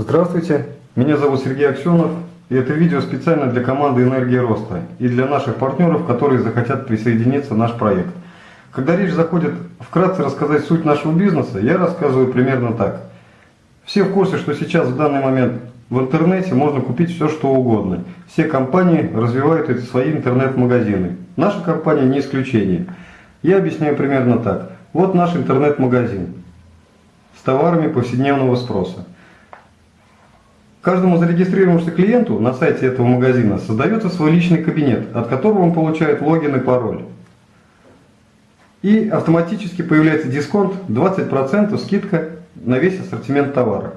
Здравствуйте, меня зовут Сергей Аксенов, и это видео специально для команды «Энергия роста» и для наших партнеров, которые захотят присоединиться в наш проект. Когда речь заходит вкратце рассказать суть нашего бизнеса, я рассказываю примерно так. Все в курсе, что сейчас в данный момент в интернете можно купить все, что угодно. Все компании развивают свои интернет-магазины. Наша компания не исключение. Я объясняю примерно так. Вот наш интернет-магазин с товарами повседневного спроса. Каждому зарегистрировавшемуся клиенту на сайте этого магазина создается свой личный кабинет, от которого он получает логин и пароль. И автоматически появляется дисконт 20% скидка на весь ассортимент товара.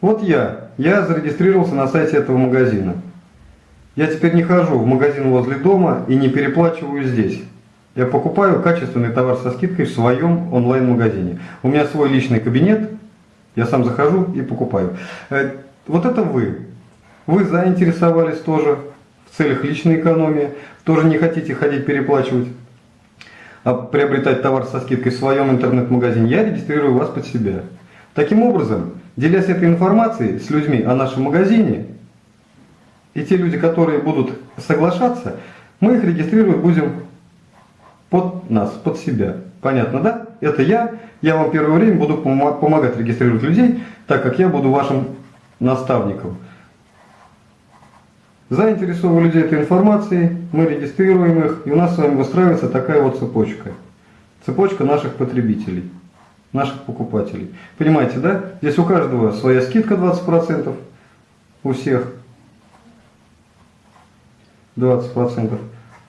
Вот я, я зарегистрировался на сайте этого магазина. Я теперь не хожу в магазин возле дома и не переплачиваю здесь. Я покупаю качественный товар со скидкой в своем онлайн-магазине. У меня свой личный кабинет, я сам захожу и покупаю. Э, вот это вы. Вы заинтересовались тоже в целях личной экономии, тоже не хотите ходить переплачивать, а приобретать товар со скидкой в своем интернет-магазине. Я регистрирую вас под себя. Таким образом, делясь этой информацией с людьми о нашем магазине, и те люди, которые будут соглашаться, мы их регистрировать будем под нас, под себя. Понятно, да? Это я. Я вам первое время буду помогать регистрировать людей, так как я буду вашим наставником. Заинтересованы людей этой информацией, мы регистрируем их, и у нас с вами выстраивается такая вот цепочка. Цепочка наших потребителей, наших покупателей. Понимаете, да? Здесь у каждого своя скидка 20%, у всех 20%.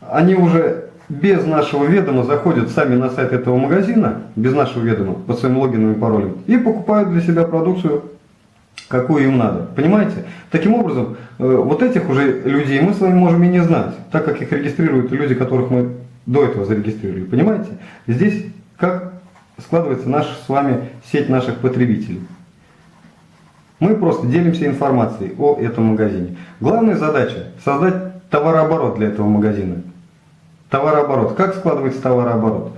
Они уже без нашего ведома заходят сами на сайт этого магазина, без нашего ведома, по своим логинам и паролям, и покупают для себя продукцию, какую им надо. Понимаете? Таким образом, э, вот этих уже людей мы с вами можем и не знать, так как их регистрируют люди, которых мы до этого зарегистрировали. Понимаете? Здесь как складывается наша с вами сеть наших потребителей. Мы просто делимся информацией о этом магазине. Главная задача – создать товарооборот для этого магазина. Товарооборот. Как складывается товарооборот?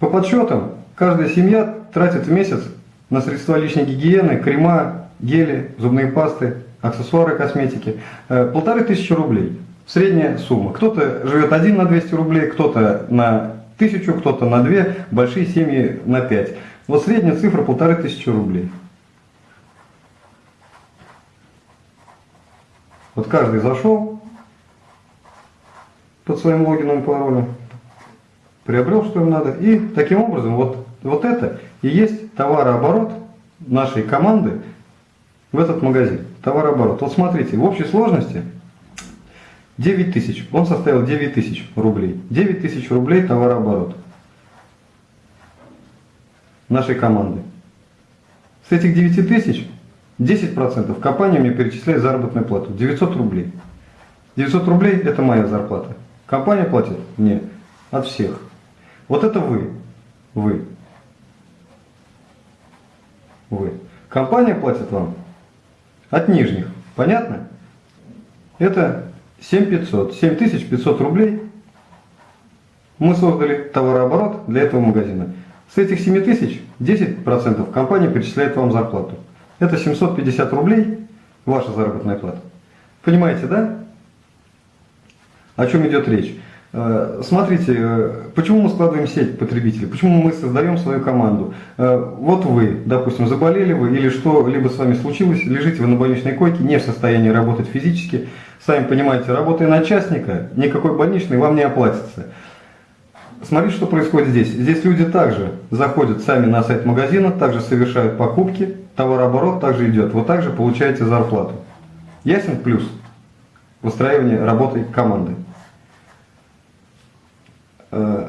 По подсчетам, каждая семья тратит в месяц на средства личной гигиены, крема, гели, зубные пасты, аксессуары косметики. Э, полторы тысячи рублей. Средняя сумма. Кто-то живет один на 200 рублей, кто-то на тысячу, кто-то на две, большие семьи на пять. Вот средняя цифра полторы тысячи рублей. Вот каждый зашел, под своим логином и паролем, приобрел, что им надо. И таким образом, вот, вот это и есть товарооборот нашей команды в этот магазин. Товарооборот. Вот смотрите, в общей сложности 9 тысяч. Он составил 9 тысяч рублей. 9 тысяч рублей товарооборот нашей команды. С этих 9 тысяч 10% компания мне перечисляет заработную плату. 900 рублей. 900 рублей это моя зарплата. Компания платит мне от всех. Вот это вы. Вы. Вы. Компания платит вам от нижних. Понятно? Это 7500. 7500 рублей мы создали товарооборот для этого магазина. С этих 7000 10% компания перечисляет вам зарплату. Это 750 рублей ваша заработная плата. Понимаете, да? О чем идет речь? Э, смотрите, э, почему мы складываем сеть потребителей, почему мы создаем свою команду. Э, вот вы, допустим, заболели вы или что-либо с вами случилось, лежите вы на больничной койке, не в состоянии работать физически. Сами понимаете, работая на частника, никакой больничный вам не оплатится. Смотрите, что происходит здесь. Здесь люди также заходят сами на сайт магазина, также совершают покупки, товарооборот также идет. Вы также получаете зарплату. Ясен плюс выстраивания работы команды. Э,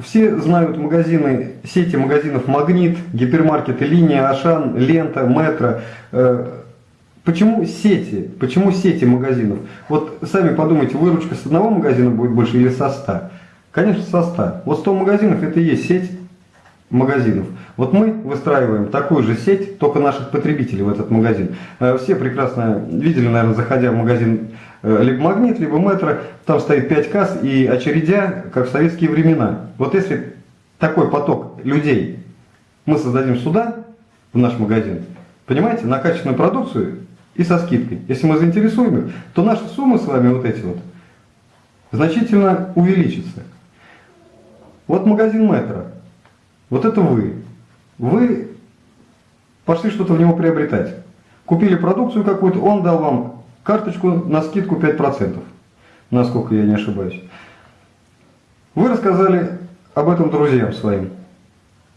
все знают магазины, сети магазинов «Магнит», гипермаркеты «Линия», «Ашан», «Лента», «Метро». Э, почему сети? Почему сети магазинов? Вот сами подумайте, выручка с одного магазина будет больше или со 100? Конечно, со 100. Вот 100 магазинов это и есть сеть магазинов. Вот мы выстраиваем такую же сеть, только наших потребителей в этот магазин. Э, все прекрасно видели, наверное, заходя в магазин либо магнит, либо метро, там стоит 5 касс и очередя, как в советские времена. Вот если такой поток людей мы создадим сюда, в наш магазин, Понимаете, на качественную продукцию и со скидкой. Если мы заинтересуем их, то наши суммы с вами вот эти вот значительно увеличатся. Вот магазин метро. Вот это вы. Вы пошли что-то в него приобретать. Купили продукцию какую-то, он дал вам карточку на скидку 5%, насколько я не ошибаюсь. Вы рассказали об этом друзьям своим.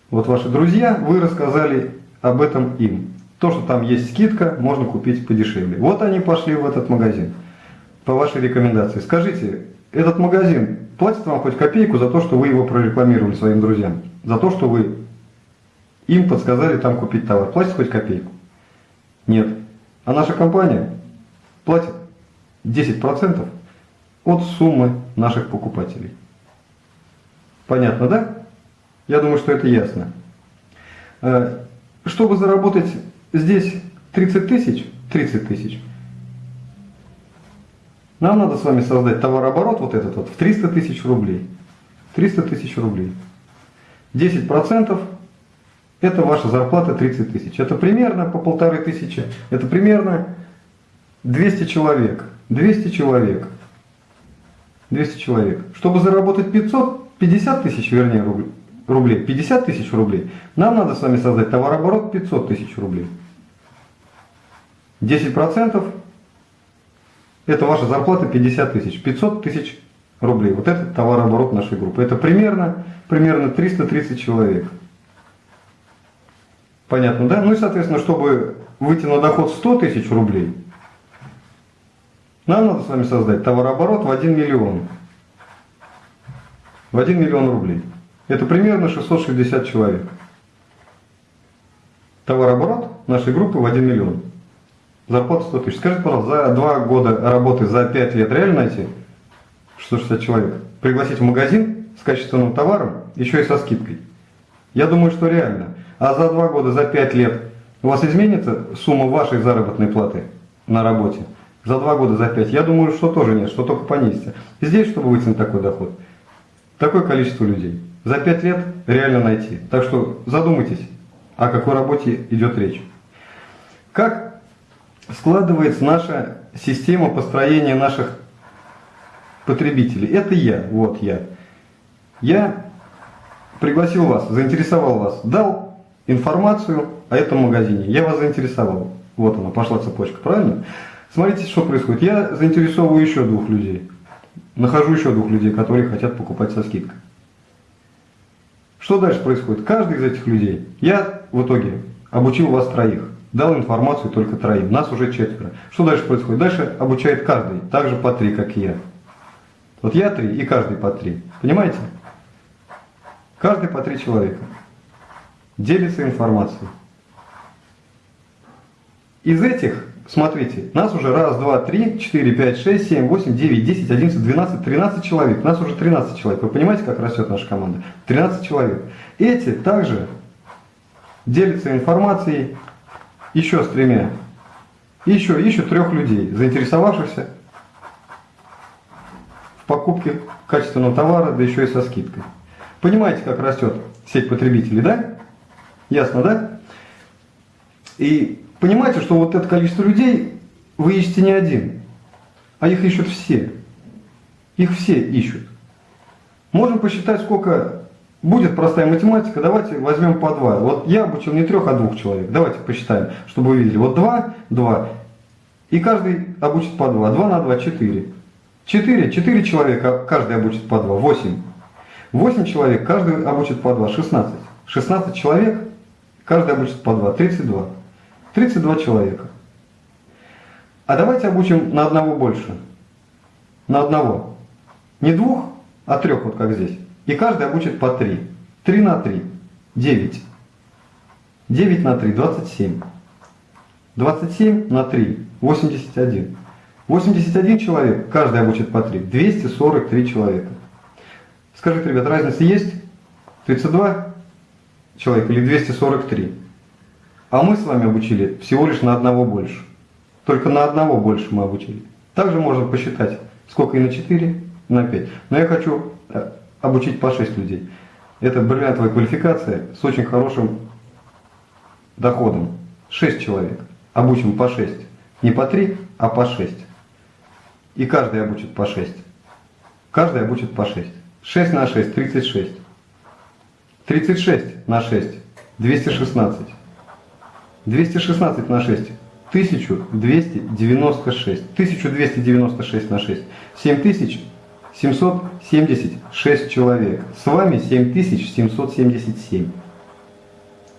Вот ваши друзья, вы рассказали об этом им. То, что там есть скидка, можно купить подешевле. Вот они пошли в этот магазин по вашей рекомендации. Скажите, этот магазин платит вам хоть копейку за то, что вы его прорекламировали своим друзьям? За то, что вы им подсказали там купить товар. Платит хоть копейку? Нет. А наша компания платит 10% от суммы наших покупателей. Понятно, да? Я думаю, что это ясно. Э, чтобы заработать здесь 30 тысяч, 30 тысяч, нам надо с вами создать товарооборот вот этот вот в 300 тысяч рублей. 300 тысяч рублей. 10% это ваша зарплата 30 тысяч. Это примерно по полторы тысячи. Это примерно 200 человек. 200 человек. 200 человек. Чтобы заработать 500, 50 тысяч, вернее, рублей, 50 тысяч рублей, нам надо с вами создать товарооборот 500 тысяч рублей. 10% это ваша зарплата 50 тысяч, 500 тысяч рублей. Вот это товарооборот нашей группы. Это примерно, примерно 330 человек. Понятно, да? Ну и, соответственно, чтобы выйти на доход 100 тысяч рублей, нам надо с вами создать товарооборот в 1 миллион. В 1 миллион рублей. Это примерно 660 человек. Товарооборот нашей группы в 1 миллион. Зарплата 100 тысяч. Скажите, пожалуйста, за 2 года работы, за 5 лет реально найти 660 человек? Пригласить в магазин с качественным товаром, еще и со скидкой? Я думаю, что реально. А за 2 года, за 5 лет у вас изменится сумма вашей заработной платы на работе? За 2 года, за 5? Я думаю, что тоже нет, что только понизится. Здесь, чтобы выйти на такой доход, такое количество людей. За 5 лет реально найти. Так что задумайтесь, о какой работе идет речь. Как складывается наша система построения наших потребителей? Это я, вот я. Я пригласил вас, заинтересовал вас, дал информацию о этом магазине. Я вас заинтересовал. Вот она, пошла цепочка, правильно? Смотрите, что происходит. Я заинтересовываю еще двух людей. Нахожу еще двух людей, которые хотят покупать со скидкой. Что дальше происходит? Каждый из этих людей, я в итоге обучил вас троих, дал информацию только троим, нас уже четверо. Что дальше происходит? Дальше обучает каждый, также по три, как и я. Вот я три и каждый по три. Понимаете? Каждый по три человека. Делится информацией. Из этих Смотрите, нас уже раз, два, три, четыре, пять, шесть, семь, восемь, девять, десять, одиннадцать, двенадцать, тринадцать человек. Нас уже 13 человек. Вы понимаете, как растет наша команда? 13 человек. Эти также делятся информацией еще с тремя. Еще ищут трех людей, заинтересовавшихся в покупке качественного товара, да еще и со скидкой. Понимаете, как растет сеть потребителей, да? Ясно, да? И понимаете, что вот это количество людей вы ищете не один, а их ищут все. Их все ищут. Можем посчитать, сколько будет простая математика. Давайте возьмем по два. Вот я обучил не трех, а двух человек. Давайте посчитаем, чтобы вы видели. Вот два, два. И каждый обучит по два. Два на два, четыре. Четыре, четыре человека каждый обучит по два. Восемь. Восемь человек каждый обучит по два. Шестнадцать. Шестнадцать человек каждый обучит по два. Тридцать два. 32 человека. А давайте обучим на одного больше. На одного. Не двух, а трех, вот как здесь. И каждый обучит по три. Три на три. Девять. Девять на три. Двадцать семь. Двадцать семь на три. Восемьдесят один. Восемьдесят один человек, каждый обучит по три. Двести сорок три человека. Скажите, ребят, разница есть? 32 человека или 243? А мы с вами обучили всего лишь на одного больше. Только на одного больше мы обучили. Также можно посчитать, сколько и на 4, и на 5. Но я хочу э, обучить по 6 людей. Это бриллиантовая квалификация с очень хорошим доходом. 6 человек. Обучим по 6. Не по 3, а по 6. И каждый обучит по 6. Каждый обучит по 6. 6 на 6, 36. 36 на 6, 216. 216 на 6, 1296. 1296 на 6, 7776 человек. С вами 7777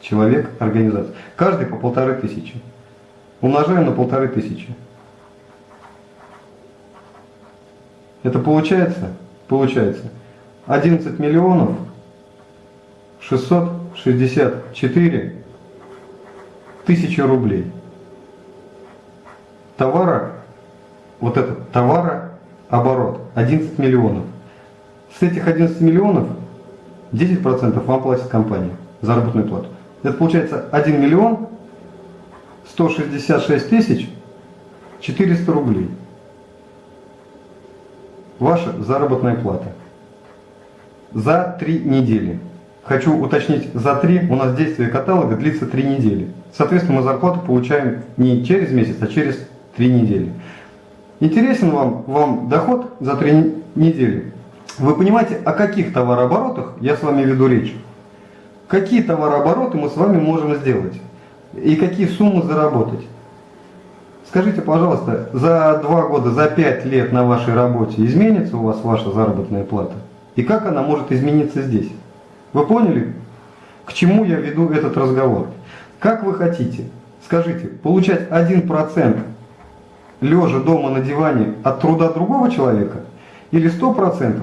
человек организации. Каждый по полторы тысячи. Умножаем на полторы тысячи. Это получается? Получается 11 миллионов 664 тысячи рублей. Товара, вот этот товарооборот 11 миллионов. С этих 11 миллионов 10% вам платит компания заработную плату. Это получается 1 миллион 166 тысяч 400 рублей. Ваша заработная плата. За три недели. Хочу уточнить, за три у нас действие каталога длится три недели. Соответственно, мы зарплату получаем не через месяц, а через три недели. Интересен вам, вам доход за три недели? Вы понимаете, о каких товарооборотах я с вами веду речь? Какие товарообороты мы с вами можем сделать? И какие суммы заработать? Скажите, пожалуйста, за два года, за пять лет на вашей работе изменится у вас ваша заработная плата? И как она может измениться здесь? Вы поняли, к чему я веду этот разговор? Как вы хотите, скажите, получать 1% лежа дома на диване от труда другого человека или 100%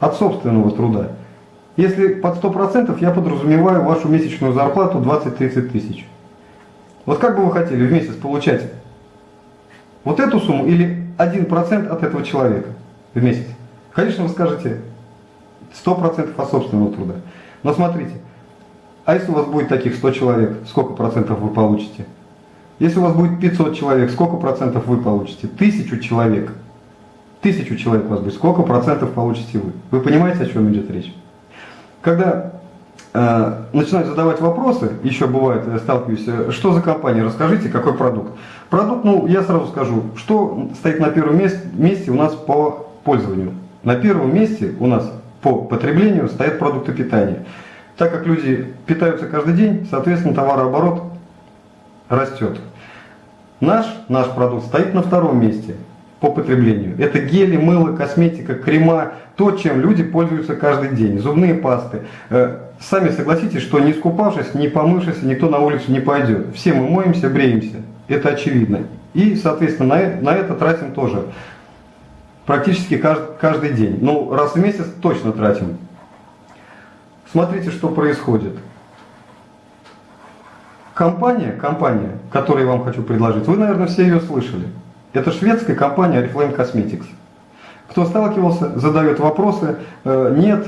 от собственного труда? Если под 100% я подразумеваю вашу месячную зарплату 20-30 тысяч. Вот как бы вы хотели в месяц получать вот эту сумму или 1% от этого человека в месяц? Конечно, вы скажете 100% от собственного труда. Но смотрите, а если у вас будет таких 100 человек, сколько процентов вы получите? Если у вас будет 500 человек, сколько процентов вы получите? Тысячу человек. Тысячу человек у вас будет, сколько процентов получите вы? Вы понимаете, о чем идет речь? Когда э, начинают задавать вопросы, еще бывает, я сталкиваюсь, э, что за компания, расскажите, какой продукт. Продукт, ну, я сразу скажу, что стоит на первом месте, месте у нас по пользованию. На первом месте у нас по потреблению стоят продукты питания. Так как люди питаются каждый день, соответственно, товарооборот растет. Наш, наш продукт стоит на втором месте по потреблению. Это гели, мыло, косметика, крема, то, чем люди пользуются каждый день. Зубные пасты. Э, сами согласитесь, что не скупавшись, не помывшись, никто на улицу не пойдет. Все мы моемся, бреемся. Это очевидно. И, соответственно, на, на это тратим тоже практически каждый, каждый день. Ну, раз в месяц точно тратим. Смотрите, что происходит. Компания, компания, которую я вам хочу предложить, вы, наверное, все ее слышали. Это шведская компания Oriflame Cosmetics. Кто сталкивался, задает вопросы. Э, нет,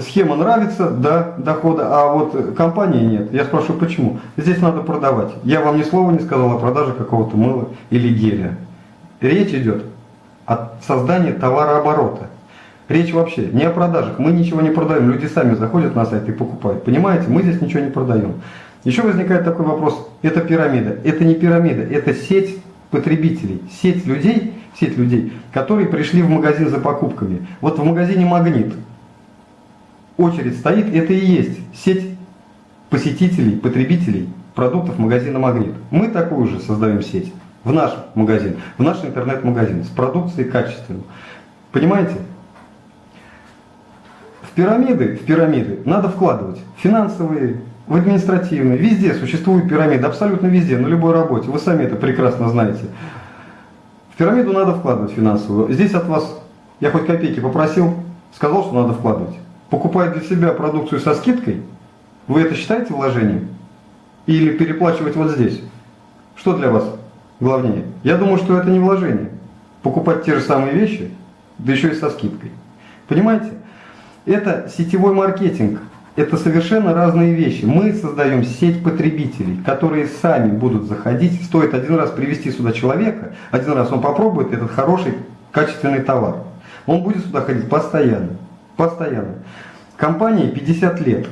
схема нравится, да, дохода, а вот компании нет. Я спрашиваю, почему? Здесь надо продавать. Я вам ни слова не сказал о продаже какого-то мыла или геля. Речь идет о создании товарооборота. Речь вообще не о продажах. Мы ничего не продаем. Люди сами заходят на сайт и покупают. Понимаете, мы здесь ничего не продаем. Еще возникает такой вопрос. Это пирамида. Это не пирамида, это сеть потребителей, сеть людей, сеть людей, которые пришли в магазин за покупками. Вот в магазине «Магнит» очередь стоит, это и есть сеть посетителей, потребителей продуктов магазина «Магнит». Мы такую же создаем сеть в наш магазин, в наш интернет-магазин с продукцией качественной. Понимаете? В пирамиды, в пирамиды надо вкладывать финансовые, в административные, везде существуют пирамиды, абсолютно везде, на любой работе, вы сами это прекрасно знаете. В пирамиду надо вкладывать финансовую. Здесь от вас, я хоть копейки попросил, сказал, что надо вкладывать. Покупая для себя продукцию со скидкой, вы это считаете вложением? Или переплачивать вот здесь? Что для вас главнее? Я думаю, что это не вложение. Покупать те же самые вещи, да еще и со скидкой. Понимаете? Это сетевой маркетинг. Это совершенно разные вещи. Мы создаем сеть потребителей, которые сами будут заходить. Стоит один раз привести сюда человека, один раз он попробует этот хороший, качественный товар. Он будет сюда ходить постоянно. Постоянно. Компании 50 лет.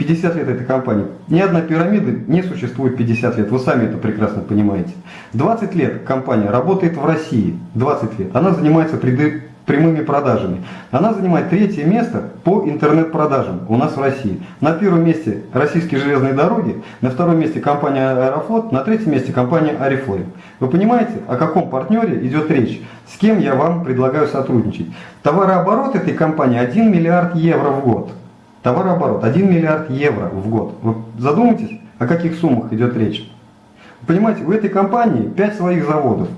50 лет этой компании. Ни одна пирамида не существует 50 лет. Вы сами это прекрасно понимаете. 20 лет компания работает в России. 20 лет. Она занимается прямыми продажами. Она занимает третье место по интернет-продажам у нас в России. На первом месте российские железные дороги, на втором месте компания Аэрофлот, на третьем месте компания Арифлейм. Вы понимаете, о каком партнере идет речь? С кем я вам предлагаю сотрудничать? Товарооборот этой компании 1 миллиард евро в год. Товарооборот 1 миллиард евро в год. Вы задумайтесь, о каких суммах идет речь. Понимаете, у этой компании 5 своих заводов,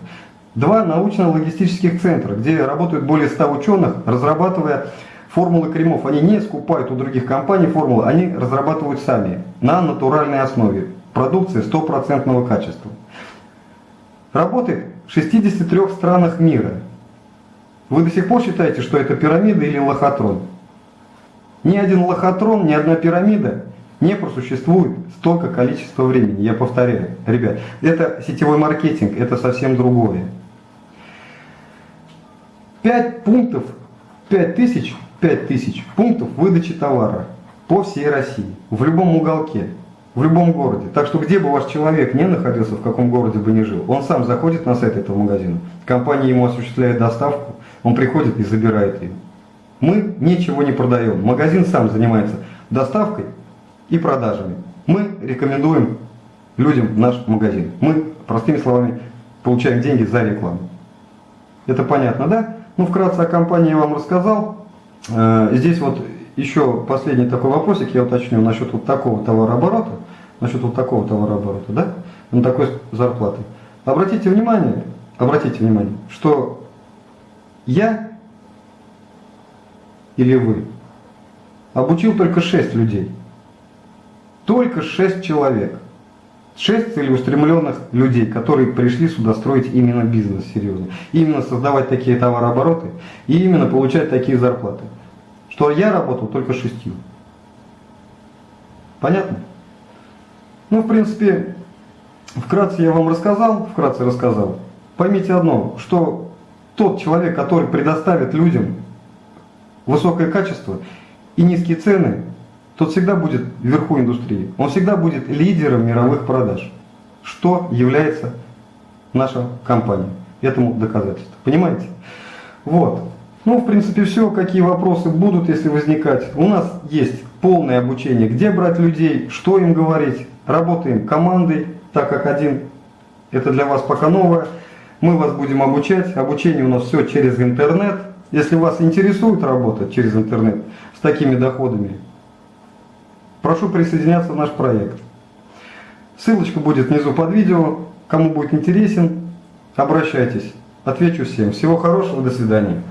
два научно-логистических центра, где работают более 100 ученых, разрабатывая формулы кремов. Они не скупают у других компаний формулы, они разрабатывают сами на натуральной основе. Продукция стопроцентного качества. Работает в 63 странах мира. Вы до сих пор считаете, что это пирамида или лохотрон? Ни один лохотрон, ни одна пирамида не просуществует столько количества времени. Я повторяю, ребят, это сетевой маркетинг, это совсем другое. 5 пунктов, 5 тысяч, 5 тысяч пунктов выдачи товара по всей России, в любом уголке, в любом городе. Так что где бы ваш человек не находился, в каком городе бы ни жил, он сам заходит на сайт этого магазина, компания ему осуществляет доставку, он приходит и забирает ее. Мы ничего не продаем. Магазин сам занимается доставкой и продажами. Мы рекомендуем людям наш магазин. Мы, простыми словами, получаем деньги за рекламу. Это понятно, да? Ну, вкратце о компании я вам рассказал. Э, здесь вот еще последний такой вопросик я уточню насчет вот такого товарооборота, насчет вот такого товарооборота, да, на такой зарплаты. Обратите внимание, обратите внимание, что я или вы. Обучил только 6 людей. Только 6 человек. 6 целеустремленных людей, которые пришли сюда строить именно бизнес серьезно. Именно создавать такие товарообороты и именно получать такие зарплаты. Что я работал только шестью. Понятно? Ну, в принципе, вкратце я вам рассказал, вкратце рассказал. Поймите одно, что тот человек, который предоставит людям высокое качество и низкие цены, тот всегда будет вверху индустрии. Он всегда будет лидером мировых продаж, что является наша компания. Этому доказательство. Понимаете? Вот. Ну, в принципе, все. Какие вопросы будут, если возникать. У нас есть полное обучение, где брать людей, что им говорить. Работаем командой, так как один, это для вас пока новое. Мы вас будем обучать. Обучение у нас все через интернет. Если вас интересует работать через интернет с такими доходами, прошу присоединяться в наш проект. Ссылочка будет внизу под видео. Кому будет интересен, обращайтесь. Отвечу всем. Всего хорошего, до свидания.